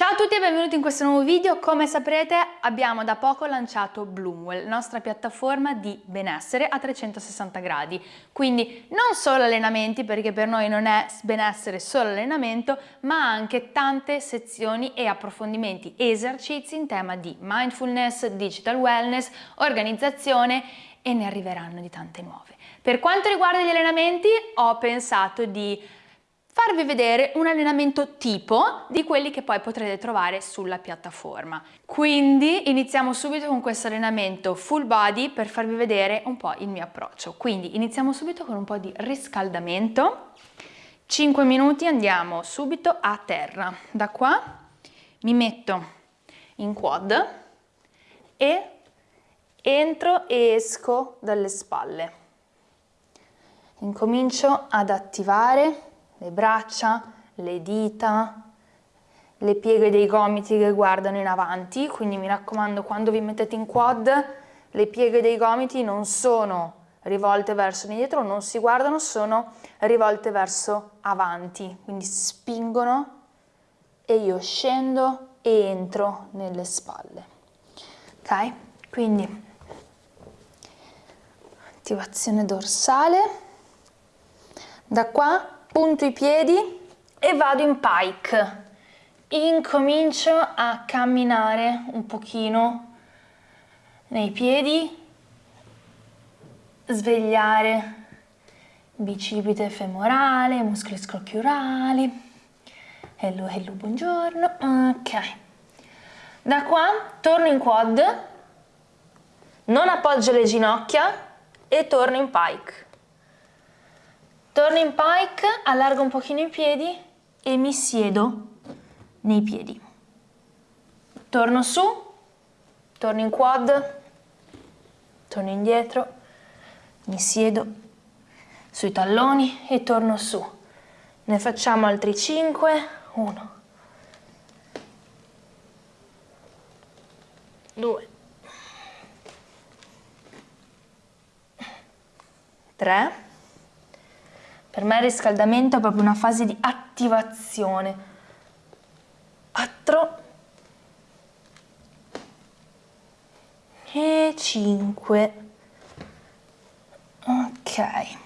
Ciao a tutti e benvenuti in questo nuovo video. Come saprete abbiamo da poco lanciato Bloomwell, nostra piattaforma di benessere a 360 gradi. Quindi non solo allenamenti, perché per noi non è benessere solo allenamento, ma anche tante sezioni e approfondimenti e esercizi in tema di mindfulness, digital wellness, organizzazione e ne arriveranno di tante nuove. Per quanto riguarda gli allenamenti ho pensato di farvi vedere un allenamento tipo di quelli che poi potrete trovare sulla piattaforma. Quindi iniziamo subito con questo allenamento full body per farvi vedere un po' il mio approccio. Quindi iniziamo subito con un po' di riscaldamento. 5 minuti andiamo subito a terra. Da qua mi metto in quad e entro e esco dalle spalle. Incomincio ad attivare le braccia, le dita, le pieghe dei gomiti che guardano in avanti, quindi mi raccomando quando vi mettete in quad le pieghe dei gomiti non sono rivolte verso indietro, non si guardano, sono rivolte verso avanti, quindi spingono e io scendo e entro nelle spalle. Ok? Quindi attivazione dorsale. Da qua punto i piedi e vado in pike. Incomincio a camminare un pochino nei piedi, svegliare bicipite femorale, muscoli scrocchiurali. Hello, hello, buongiorno. Ok. Da qua torno in quad, non appoggio le ginocchia e torno in pike. Torno in pike, allargo un pochino i piedi e mi siedo nei piedi. Torno su, torno in quad, torno indietro, mi siedo sui talloni e torno su. Ne facciamo altri 5, 1, 2, 3, per me il riscaldamento è proprio una fase di attivazione. 4 e 5. Ok.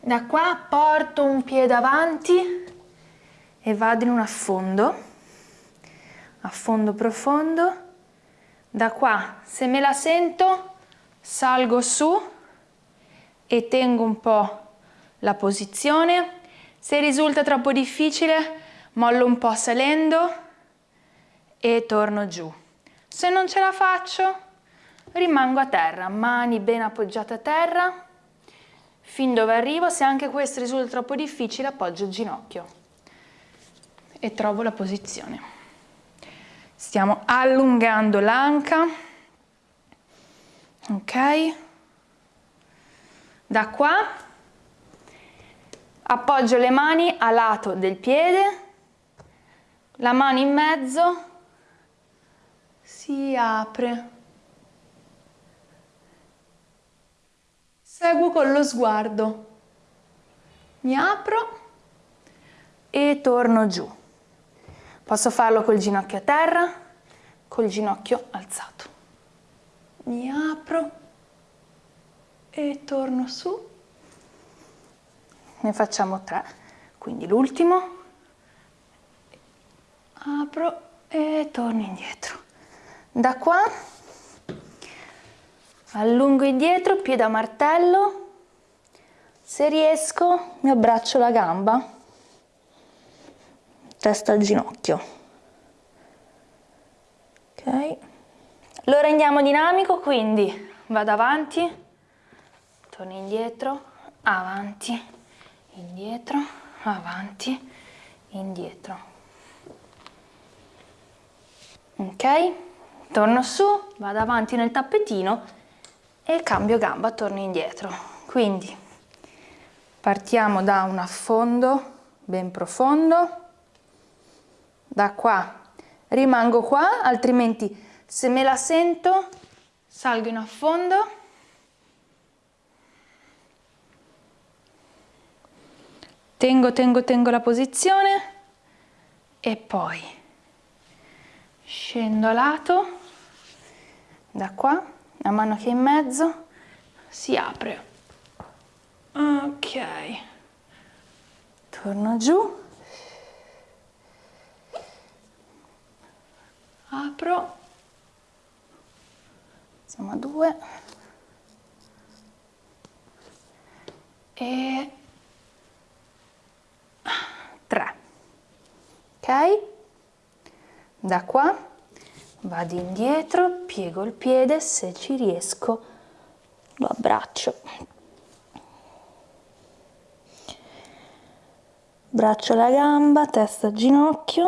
Da qua porto un piede avanti e vado in un affondo. Affondo profondo. Da qua, se me la sento, salgo su e tengo un po' la posizione. Se risulta troppo difficile, mollo un po' salendo e torno giù. Se non ce la faccio, rimango a terra, mani ben appoggiate a terra, fin dove arrivo. Se anche questo risulta troppo difficile, appoggio il ginocchio e trovo la posizione. Stiamo allungando l'anca, ok? Da qua appoggio le mani a lato del piede, la mano in mezzo si apre. Seguo con lo sguardo. Mi apro e torno giù. Posso farlo col ginocchio a terra, col ginocchio alzato. Mi apro e torno su ne facciamo tre. Quindi l'ultimo. Apro e torno indietro. Da qua allungo indietro piede a martello. Se riesco mi abbraccio la gamba. Testa al ginocchio. Ok. Lo rendiamo dinamico quindi vado avanti. Torno indietro, avanti, indietro, avanti, indietro. Ok? Torno su, vado avanti nel tappetino e cambio gamba, torno indietro. Quindi partiamo da un affondo ben profondo, da qua rimango qua, altrimenti se me la sento salgo in affondo Tengo, tengo, tengo la posizione. E poi scendo a lato, da qua, a mano che in mezzo si apre. Ok, torno giù, apro, siamo a due. E tre, ok? Da qua vado indietro, piego il piede, se ci riesco lo abbraccio. Braccio la gamba, testa ginocchio.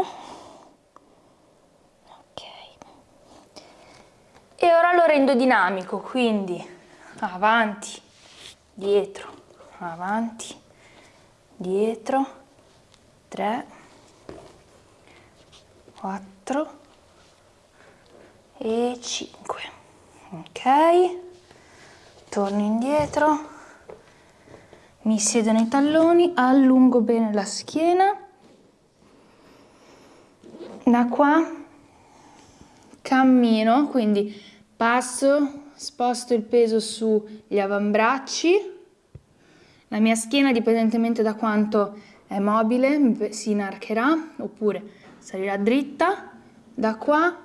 Ok. E ora lo rendo dinamico, quindi avanti, dietro, avanti, dietro, 3, 4 e 5. Ok, torno indietro. Mi siedo nei talloni, allungo bene la schiena, da qua cammino, quindi passo, sposto il peso sugli avambracci, la mia schiena dipendentemente da quanto è mobile si inarcherà oppure salirà dritta, da qua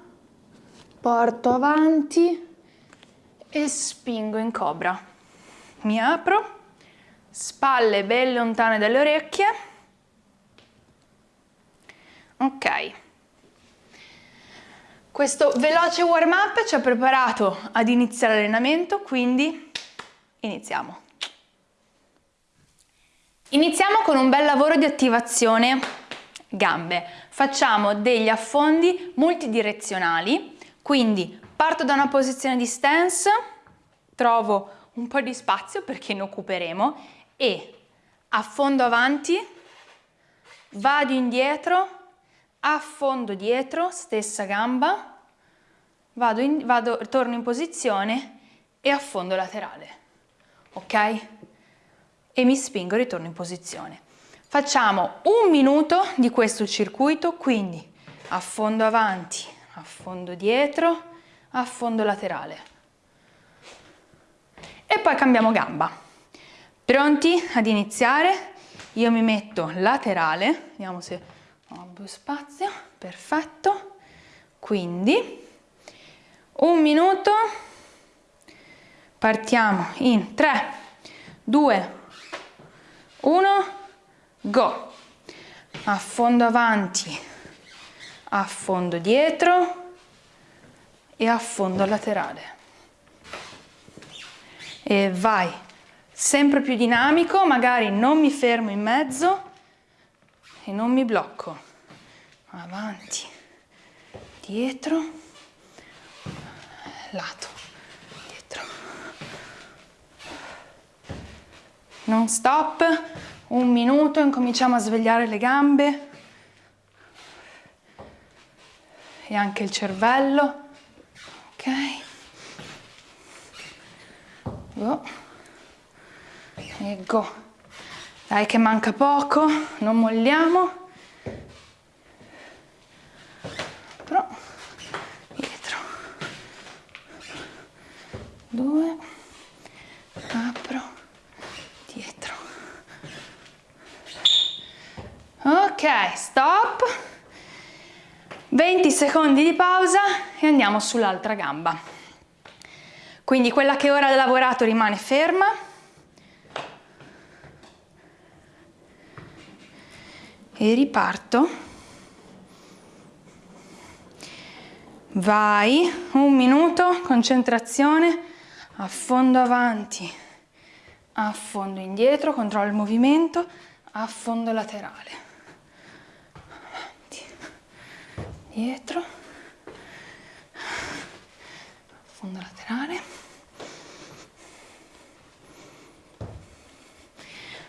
porto avanti e spingo in cobra, mi apro spalle ben lontane dalle orecchie. Ok. Questo veloce warm up ci ha preparato ad iniziare l'allenamento, quindi iniziamo. Iniziamo con un bel lavoro di attivazione gambe. Facciamo degli affondi multidirezionali, quindi parto da una posizione di stance, trovo un po' di spazio perché ne occuperemo e affondo avanti, vado indietro, affondo dietro, stessa gamba, vado in, vado, torno in posizione e affondo laterale, ok? E mi spingo e ritorno in posizione. Facciamo un minuto di questo circuito, quindi affondo avanti, affondo dietro, affondo laterale. E poi cambiamo gamba. Pronti ad iniziare? Io mi metto laterale, vediamo se ho più spazio, perfetto. Quindi un minuto, partiamo in 3, 2, 1, go. Affondo avanti, affondo dietro e affondo laterale. E vai sempre più dinamico, magari non mi fermo in mezzo e non mi blocco. Avanti, dietro, lato, dietro. Non stop, un minuto, incominciamo a svegliare le gambe. E anche il cervello. Ok. Oh. E go dai che manca poco. Non molliamo però dietro due apro dietro ok stop 20 secondi di pausa e andiamo sull'altra gamba. Quindi quella che ora ha lavorato rimane ferma. E riparto. Vai un minuto concentrazione affondo avanti affondo indietro controllo il movimento affondo laterale avanti dietro affondo laterale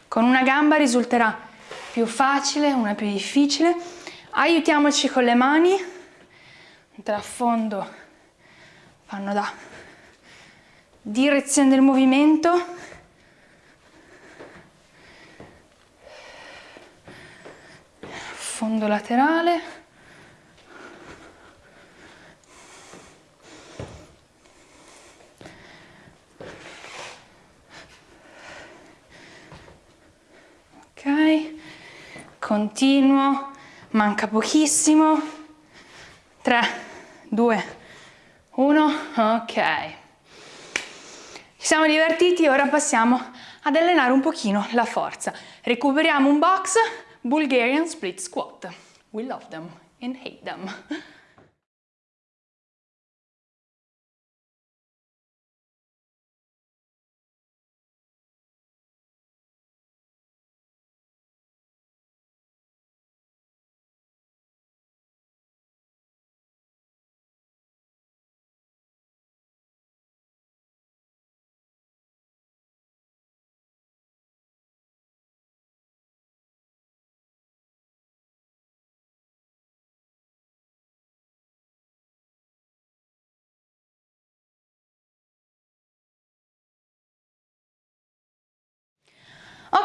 con una gamba risulterà più facile, una più difficile. Aiutiamoci con le mani, trafondo, fanno da direzione del movimento. Fondo laterale. Continuo, manca pochissimo, 3, 2, 1, ok. Ci siamo divertiti, ora passiamo ad allenare un pochino la forza. Recuperiamo un box, Bulgarian Split Squat. We love them and hate them.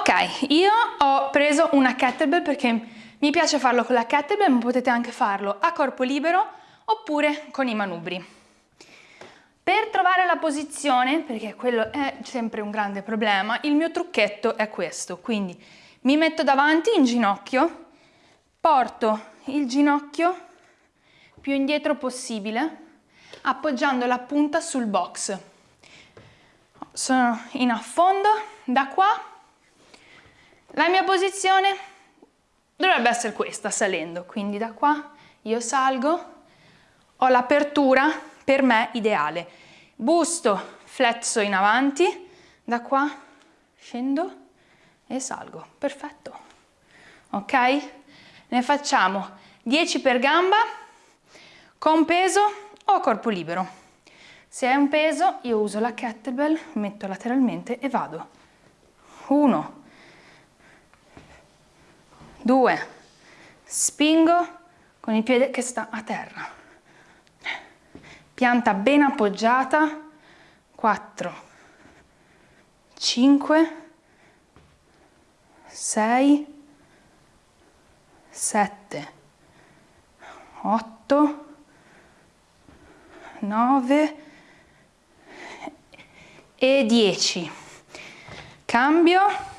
Ok, io ho preso una kettlebell perché mi piace farlo con la kettlebell, ma potete anche farlo a corpo libero oppure con i manubri. Per trovare la posizione, perché quello è sempre un grande problema, il mio trucchetto è questo. Quindi mi metto davanti in ginocchio, porto il ginocchio più indietro possibile, appoggiando la punta sul box. Sono in affondo, da qua la mia posizione dovrebbe essere questa, salendo, quindi da qua io salgo, ho l'apertura per me ideale. Busto flesso in avanti, da qua scendo e salgo, perfetto. Ok? Ne facciamo 10 per gamba, con peso o corpo libero. Se è un peso io uso la kettlebell, metto lateralmente e vado. 1, 2, spingo con il piede che sta a terra, pianta ben appoggiata, 4, 5, 6, 7, 8, 9 e 10. Cambio.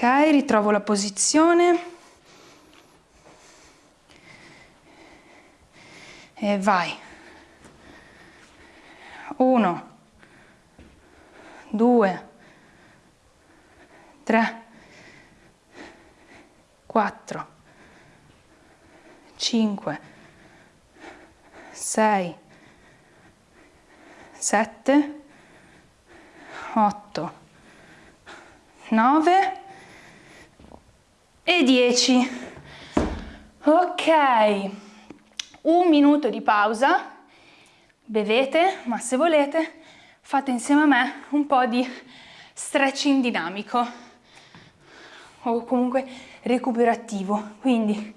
Ok, ritrovo la posizione. E vai. Uno, due, tre, quattro, cinque, sei, sette, otto, nove e 10. Ok, un minuto di pausa, bevete, ma se volete fate insieme a me un po' di stretching dinamico o comunque recuperativo. Quindi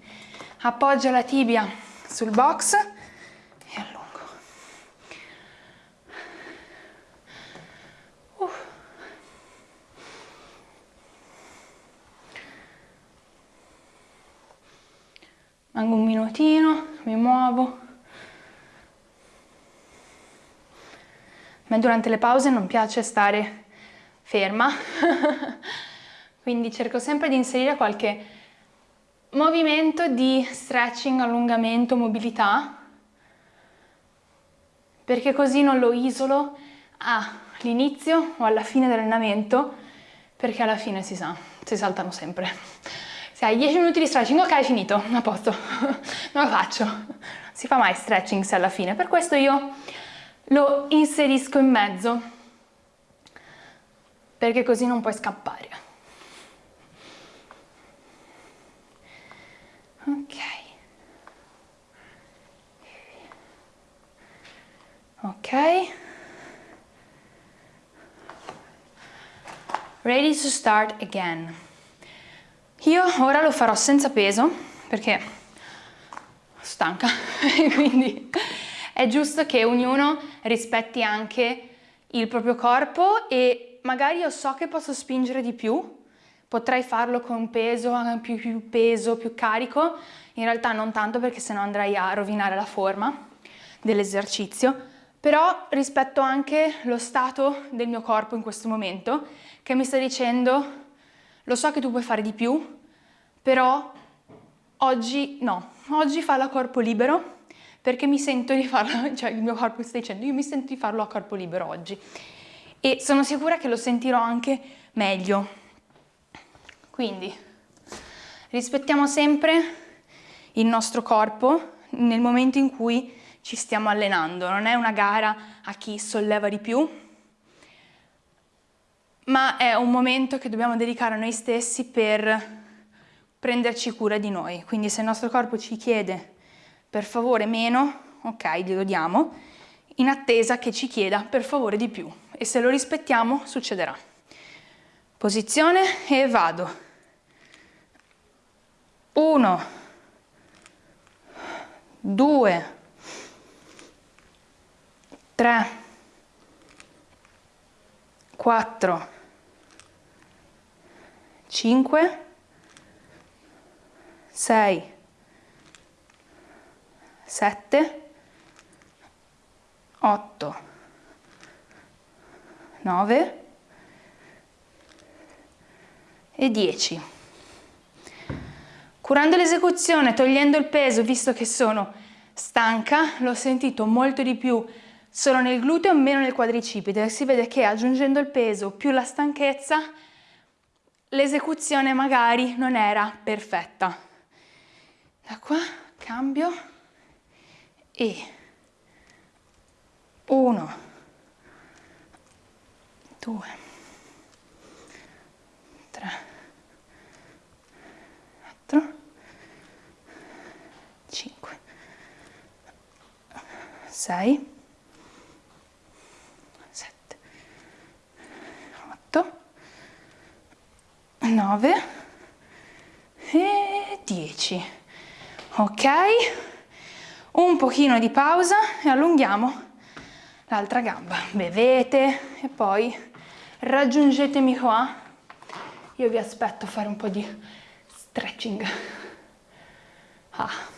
appoggia la tibia sul box e allungo. Mango un minutino, mi muovo. A me durante le pause non piace stare ferma, quindi cerco sempre di inserire qualche movimento di stretching, allungamento, mobilità, perché così non lo isolo all'inizio o alla fine dell'allenamento, perché alla fine si sa, si saltano sempre. Se hai 10 minuti di stretching, ok, finito, a posto, non lo faccio. Si fa mai stretching se alla fine, per questo io lo inserisco in mezzo, perché così non puoi scappare. Ok. Ok. Ready to start again. Io ora lo farò senza peso perché stanca, quindi è giusto che ognuno rispetti anche il proprio corpo e magari io so che posso spingere di più, potrei farlo con peso, più, più peso, più carico, in realtà non tanto perché sennò andrei a rovinare la forma dell'esercizio, però rispetto anche lo stato del mio corpo in questo momento che mi sta dicendo lo so che tu puoi fare di più, però oggi no, oggi falla a corpo libero perché mi sento di farlo, cioè il mio corpo sta dicendo, io mi sento di farlo a corpo libero oggi. E sono sicura che lo sentirò anche meglio. Quindi rispettiamo sempre il nostro corpo nel momento in cui ci stiamo allenando, non è una gara a chi solleva di più, ma è un momento che dobbiamo dedicare a noi stessi per prenderci cura di noi. Quindi se il nostro corpo ci chiede per favore meno, ok, glielo diamo, in attesa che ci chieda per favore di più e se lo rispettiamo succederà. Posizione e vado. Uno, due, tre, quattro, cinque, sei, sette, otto, nove e dieci. Curando l'esecuzione, togliendo il peso, visto che sono stanca, l'ho sentito molto di più solo nel gluteo e meno nel quadricipite. Si vede che aggiungendo il peso più la stanchezza, l'esecuzione magari non era perfetta. Da qua cambio e uno, due, tre, quattro, 5, 6, 7, 8, 9 e 10. Ok? Un pochino di pausa e allunghiamo l'altra gamba. Bevete e poi raggiungetemi qua. Io vi aspetto a fare un po' di stretching. Ah.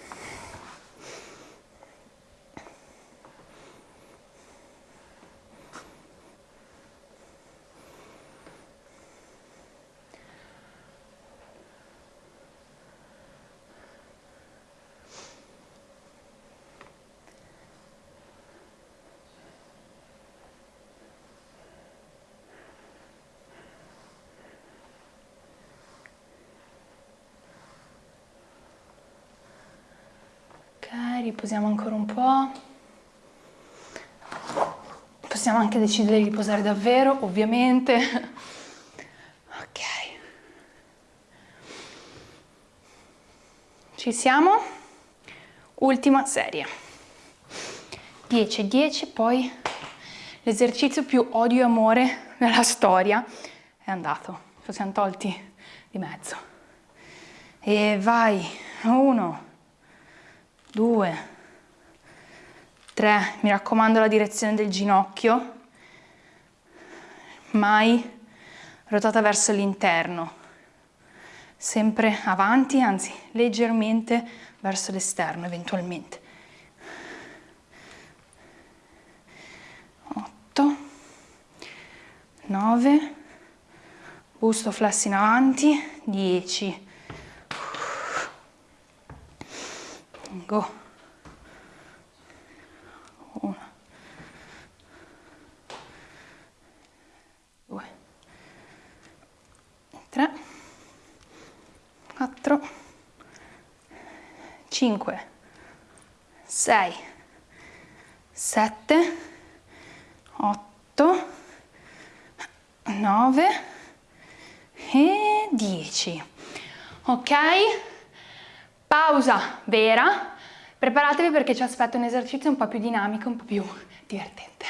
Riposiamo ancora un po'. Possiamo anche decidere di riposare davvero, ovviamente. Ok. Ci siamo? Ultima serie. 10 e 10, poi l'esercizio più odio e amore nella storia è andato. Ci siamo tolti di mezzo. E vai, uno, 2, 3, mi raccomando la direzione del ginocchio, mai rotata verso l'interno, sempre avanti, anzi leggermente verso l'esterno eventualmente. 8, 9, busto flesso in avanti, 10, go. Uno. Due. Tre. Quattro. Cinque. Sei. Sette. Otto. Nove. E dieci. Ok pausa vera Preparatevi perché ci aspetta un esercizio un po' più dinamico, un po' più divertente.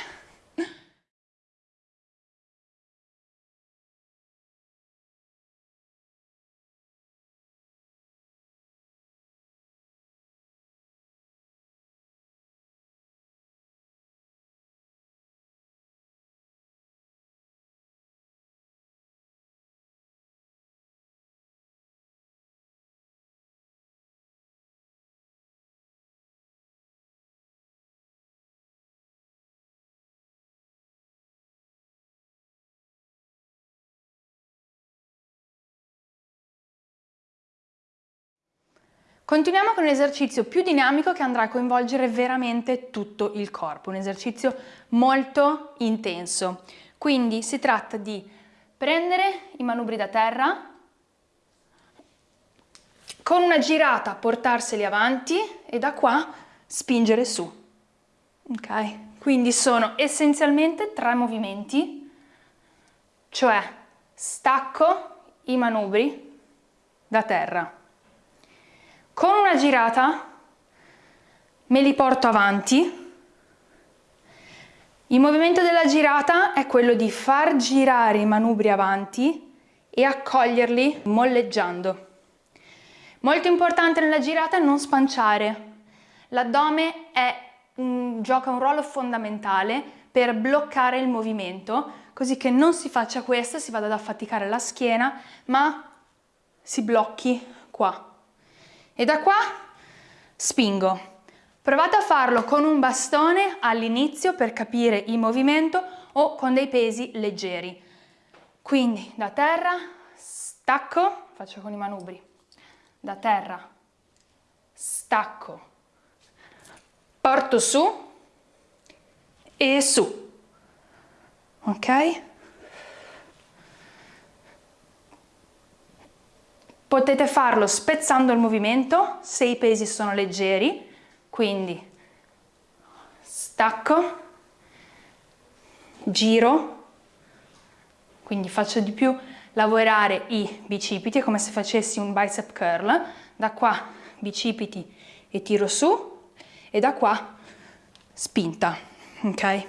Continuiamo con un esercizio più dinamico che andrà a coinvolgere veramente tutto il corpo, un esercizio molto intenso. Quindi si tratta di prendere i manubri da terra, con una girata portarseli avanti e da qua spingere su. Ok? Quindi sono essenzialmente tre movimenti, cioè stacco i manubri da terra. Con una girata me li porto avanti. Il movimento della girata è quello di far girare i manubri avanti e accoglierli molleggiando. Molto importante nella girata è non spanciare. L'addome gioca un ruolo fondamentale per bloccare il movimento, così che non si faccia questo, si vada ad affaticare la schiena, ma si blocchi qua. E da qua spingo. Provate a farlo con un bastone all'inizio per capire il movimento o con dei pesi leggeri. Quindi da terra, stacco, faccio con i manubri da terra, stacco, porto su e su, ok? Potete farlo spezzando il movimento se i pesi sono leggeri, quindi stacco, giro, quindi faccio di più lavorare i bicipiti, come se facessi un bicep curl, da qua bicipiti e tiro su e da qua spinta, ok?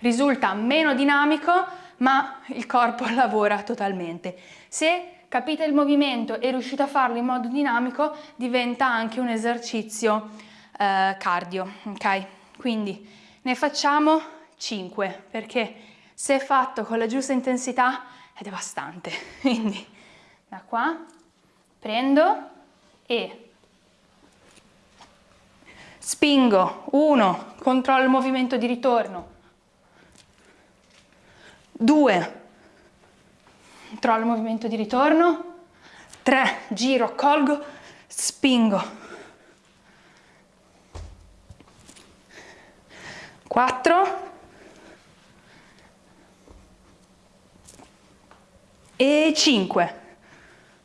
Risulta meno dinamico ma il corpo lavora totalmente. Se capite il movimento e riuscite a farlo in modo dinamico diventa anche un esercizio eh, cardio, ok? Quindi ne facciamo 5 perché se fatto con la giusta intensità è devastante. Quindi da qua prendo e spingo, 1, controllo il movimento di ritorno, 2, controllo il movimento di ritorno, 3, giro, colgo, spingo, 4, e 5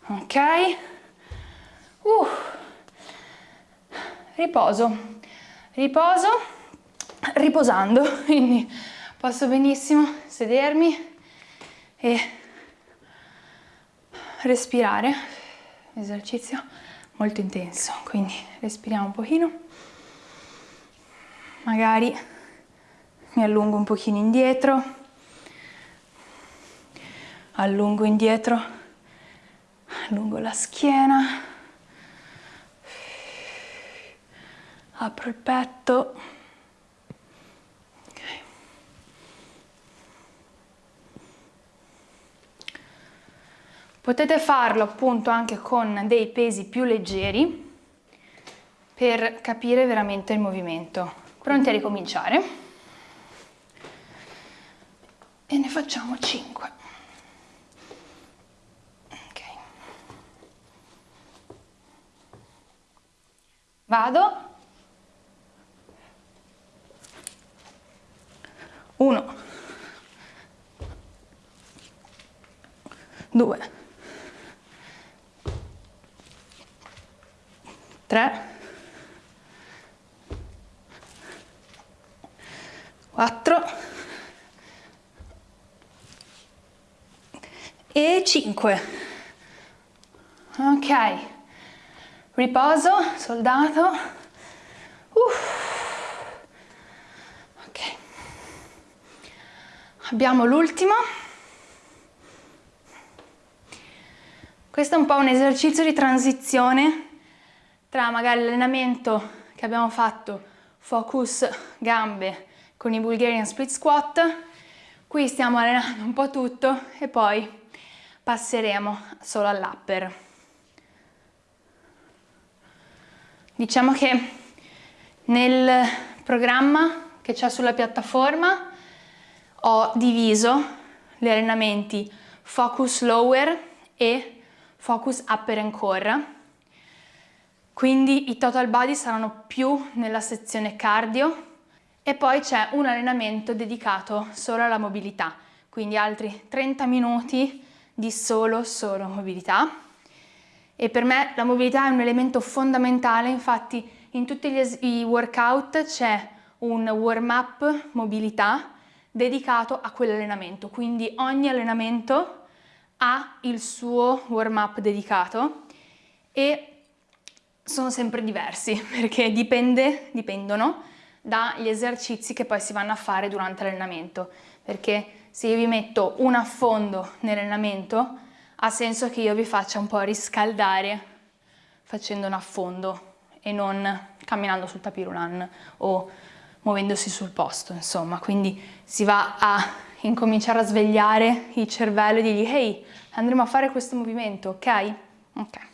ok. Uh. riposo. Riposo. Riposando quindi posso benissimo sedermi e respirare. Esercizio molto intenso quindi respiriamo un pochino. Magari mi allungo un pochino indietro. Allungo indietro, allungo la schiena, apro il petto, Potete farlo appunto anche con dei pesi più leggeri per capire veramente il movimento. Pronti a ricominciare? E ne facciamo 5. Vado. Uno. Due. Tre. Quattro. E cinque. Ok riposo, soldato. Uff. Ok. Abbiamo l'ultimo. Questo è un po' un esercizio di transizione tra magari l'allenamento che abbiamo fatto focus gambe con i Bulgarian split squat. Qui stiamo allenando un po' tutto e poi passeremo solo all'upper. Diciamo che nel programma che c'è sulla piattaforma ho diviso gli allenamenti Focus Lower e Focus Upper and Core. Quindi i total body saranno più nella sezione cardio e poi c'è un allenamento dedicato solo alla mobilità, quindi altri 30 minuti di solo solo mobilità. E per me la mobilità è un elemento fondamentale, infatti in tutti i workout c'è un warm up mobilità dedicato a quell'allenamento, quindi ogni allenamento ha il suo warm up dedicato e sono sempre diversi perché dipende, dipendono dagli esercizi che poi si vanno a fare durante l'allenamento. Perché se io vi metto un affondo nell'allenamento ha senso che io vi faccia un po' riscaldare facendo un affondo e non camminando sul tapirulan o muovendosi sul posto insomma. Quindi si va a incominciare a svegliare il cervello e dirgli ehi andremo a fare questo movimento ok? ok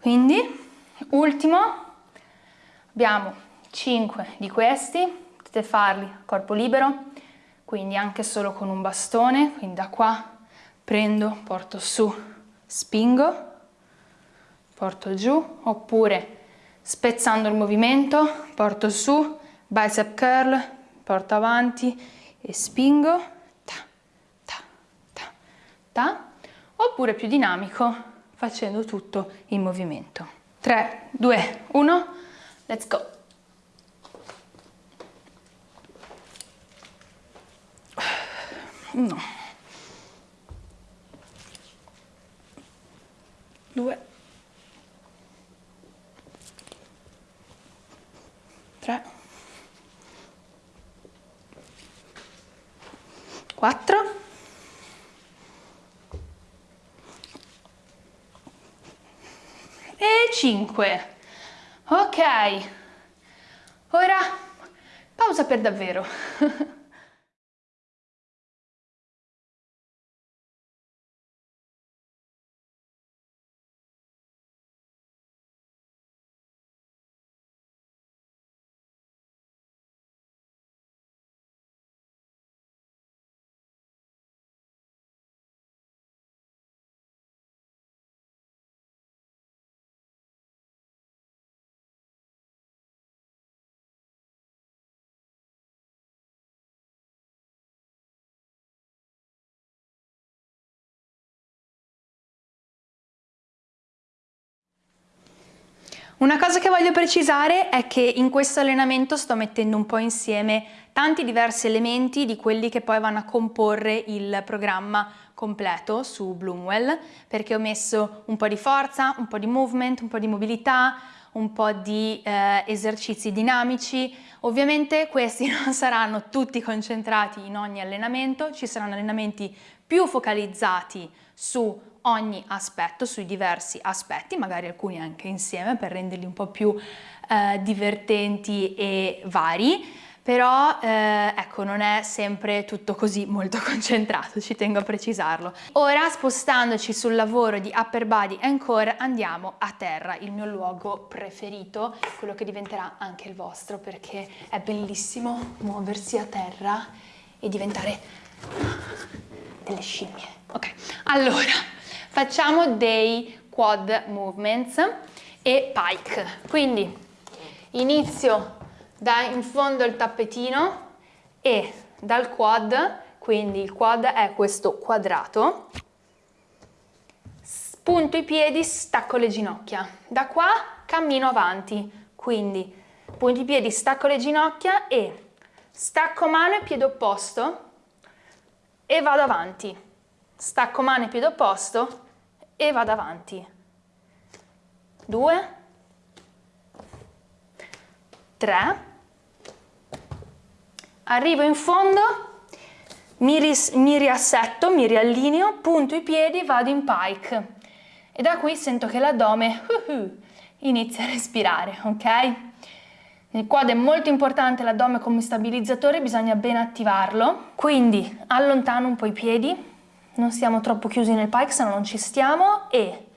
quindi ultimo abbiamo 5 di questi potete farli a corpo libero quindi anche solo con un bastone quindi da qua prendo porto su spingo porto giù oppure spezzando il movimento porto su bicep curl porto avanti e spingo ta, ta, ta, ta. oppure più dinamico facendo tutto in movimento. 3 2 1 let's go. Uno due. 3 4 e 5 ok. Ora pausa per davvero Una cosa che voglio precisare è che in questo allenamento sto mettendo un po' insieme tanti diversi elementi di quelli che poi vanno a comporre il programma completo su Bloomwell perché ho messo un po' di forza, un po' di movement, un po' di mobilità, un po' di eh, esercizi dinamici. Ovviamente questi non saranno tutti concentrati in ogni allenamento, ci saranno allenamenti più focalizzati su ogni aspetto, sui diversi aspetti, magari alcuni anche insieme per renderli un po' più eh, divertenti e vari, però eh, ecco non è sempre tutto così molto concentrato, ci tengo a precisarlo. Ora spostandoci sul lavoro di upper body and core andiamo a terra, il mio luogo preferito, quello che diventerà anche il vostro perché è bellissimo muoversi a terra e diventare delle scimmie. Ok, allora facciamo dei quad movements e pike. Quindi inizio da in fondo il tappetino e dal quad, quindi il quad è questo quadrato, spunto i piedi, stacco le ginocchia. Da qua cammino avanti, quindi punto i piedi, stacco le ginocchia e stacco mano e piede opposto e vado avanti stacco mano e piede opposto e vado avanti. Due, tre, arrivo in fondo, mi, ris mi riassetto, mi riallineo, punto i piedi, vado in pike. E da qui sento che l'addome uh -huh, inizia a respirare, ok? Il quad è molto importante l'addome come stabilizzatore, bisogna ben attivarlo, quindi allontano un po' i piedi, non siamo troppo chiusi nel pike, se no non ci stiamo, e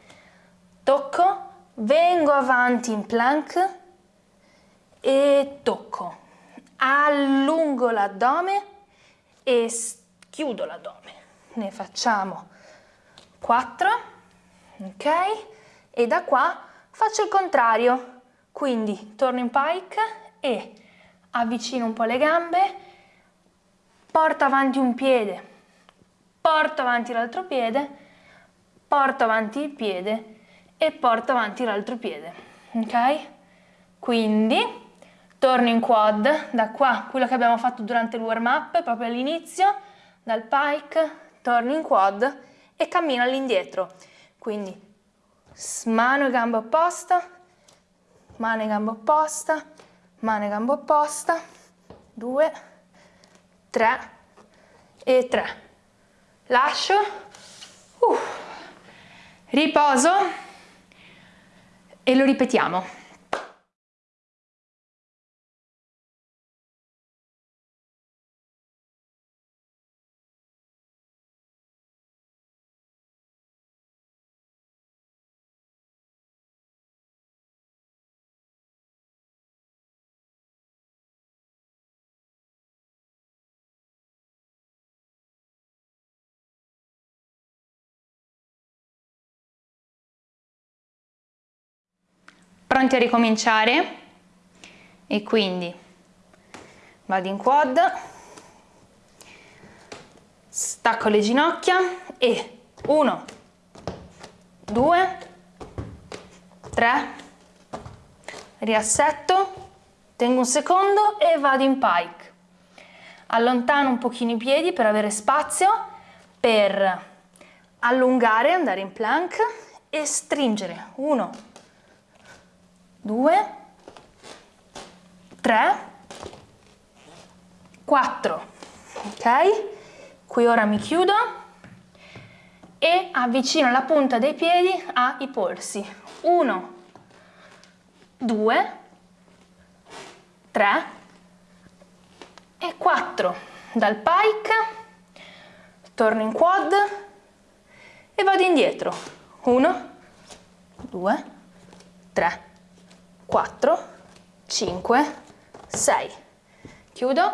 tocco, vengo avanti in plank e tocco, allungo l'addome e chiudo l'addome. Ne facciamo 4, ok? E da qua faccio il contrario, quindi torno in pike e avvicino un po' le gambe, porto avanti un piede, porto avanti l'altro piede, porto avanti il piede e porto avanti l'altro piede, ok? Quindi torno in quad, da qua, quello che abbiamo fatto durante il warm up, proprio all'inizio, dal pike, torno in quad e cammino all'indietro. Quindi mano e gamba opposta, mano e gamba opposta, mano e gamba opposta, due, tre e tre. Lascio, uh, riposo. E lo ripetiamo. Pronti a ricominciare? E quindi vado in quad, stacco le ginocchia e 1, 2, 3, riassetto, tengo un secondo e vado in pike. Allontano un pochino i piedi per avere spazio, per allungare, andare in plank e stringere. 1, 2, 3, 4, ok? Qui ora mi chiudo e avvicino la punta dei piedi ai polsi. 1, 2, 3 e 4. Dal pike. Torno in quad e vado indietro. 1, 2, 3, 4, 5, 6. Chiudo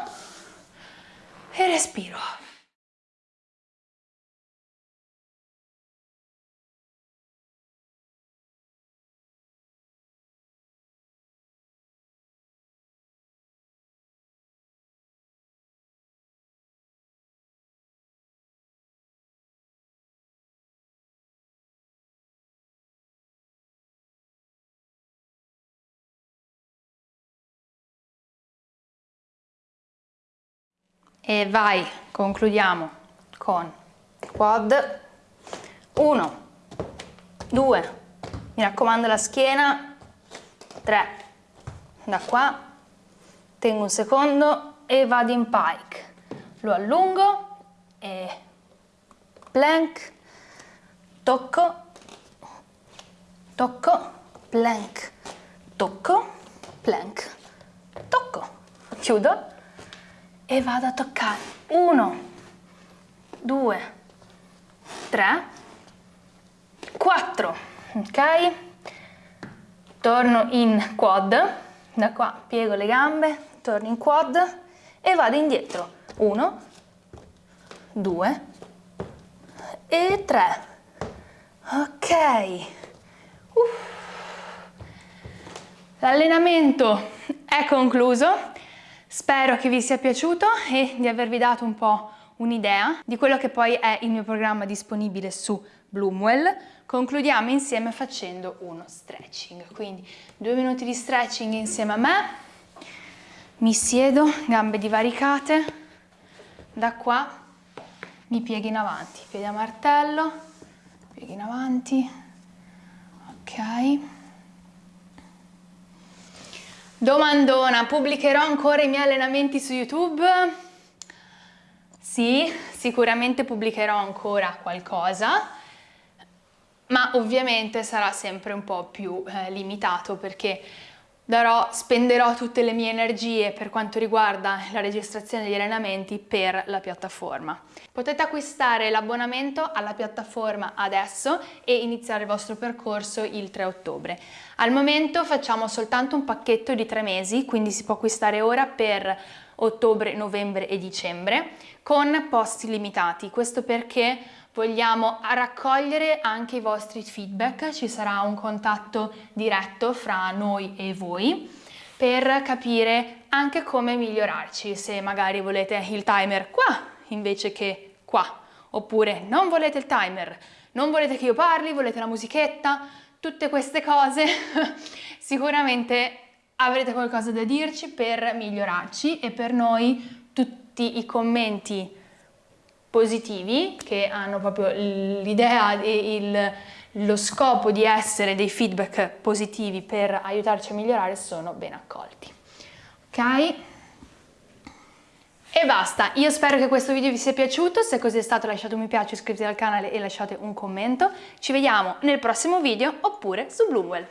e respiro. E vai, concludiamo con quad. 1, 2, mi raccomando la schiena, 3, da qua, tengo un secondo e vado in pike, lo allungo e plank, tocco, tocco, plank, tocco, plank, tocco, chiudo e vado a toccare. 1 2 3 4 ok? Torno in quad. Da qua piego le gambe torno in quad e vado indietro. 1 2 e 3 ok. L'allenamento è concluso Spero che vi sia piaciuto e di avervi dato un po' un'idea di quello che poi è il mio programma disponibile su Bloomwell. Concludiamo insieme facendo uno stretching, quindi due minuti di stretching insieme a me, mi siedo, gambe divaricate, da qua mi piego in avanti, piedi a martello, pieghi in avanti, ok. Domandona, pubblicherò ancora i miei allenamenti su YouTube? Sì, sicuramente pubblicherò ancora qualcosa, ma ovviamente sarà sempre un po' più eh, limitato perché darò, spenderò tutte le mie energie per quanto riguarda la registrazione degli allenamenti per la piattaforma. Potete acquistare l'abbonamento alla piattaforma adesso e iniziare il vostro percorso il 3 ottobre. Al momento facciamo soltanto un pacchetto di tre mesi, quindi si può acquistare ora per ottobre, novembre e dicembre con posti limitati. Questo perché vogliamo raccogliere anche i vostri feedback, ci sarà un contatto diretto fra noi e voi per capire anche come migliorarci, se magari volete il timer qua invece che qua, oppure non volete il timer, non volete che io parli, volete la musichetta, tutte queste cose sicuramente avrete qualcosa da dirci per migliorarci e per noi tutti i commenti positivi che hanno proprio l'idea e lo scopo di essere dei feedback positivi per aiutarci a migliorare sono ben accolti. Ok? E basta, io spero che questo video vi sia piaciuto, se così è stato lasciate un mi piace, iscrivetevi al canale e lasciate un commento. Ci vediamo nel prossimo video oppure su Bloomwell.